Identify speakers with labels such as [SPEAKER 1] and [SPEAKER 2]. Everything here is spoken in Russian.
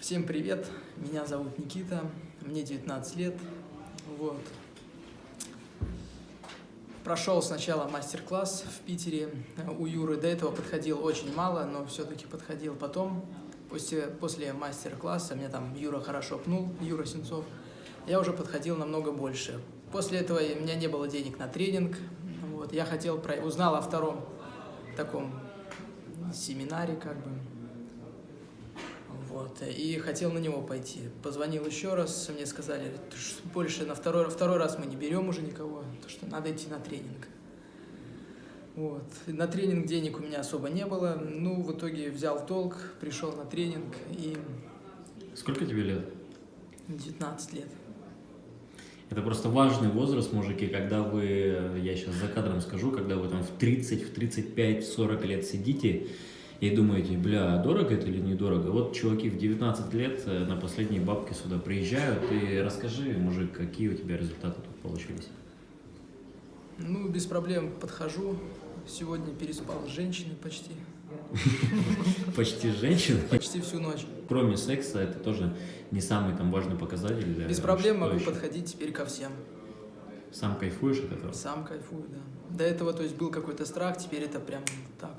[SPEAKER 1] Всем привет, меня зовут Никита, мне 19 лет, вот. Прошел сначала мастер-класс в Питере у Юры, до этого подходил очень мало, но все-таки подходил потом. После, после мастер-класса мне там Юра хорошо пнул, Юра Сенцов, я уже подходил намного больше. После этого у меня не было денег на тренинг, вот, я хотел, про... узнал о втором таком семинаре, как бы, вот, и хотел на него пойти. Позвонил еще раз, мне сказали, больше на второй, второй раз мы не берем уже никого, то что надо идти на тренинг. Вот. На тренинг денег у меня особо не было, ну, в итоге взял толк, пришел на тренинг и...
[SPEAKER 2] Сколько тебе лет?
[SPEAKER 1] 19 лет.
[SPEAKER 2] Это просто важный возраст, мужики, когда вы, я сейчас за кадром скажу, когда вы там в 30, в 35, в 40 лет сидите, и думаете, бля, дорого это или недорого? Вот чуваки в 19 лет э, на последние бабки сюда приезжают, и расскажи, мужик, какие у тебя результаты тут получились?
[SPEAKER 1] Ну, без проблем подхожу. Сегодня переспал с женщиной почти.
[SPEAKER 2] Почти женщина?
[SPEAKER 1] Почти всю ночь.
[SPEAKER 2] Кроме секса, это тоже не самый там важный показатель. Для
[SPEAKER 1] Без проблем могу
[SPEAKER 2] еще?
[SPEAKER 1] подходить теперь ко всем.
[SPEAKER 2] Сам кайфуешь от этого?
[SPEAKER 1] Сам кайфую, да. До этого, то есть, был какой-то страх, теперь это прям так.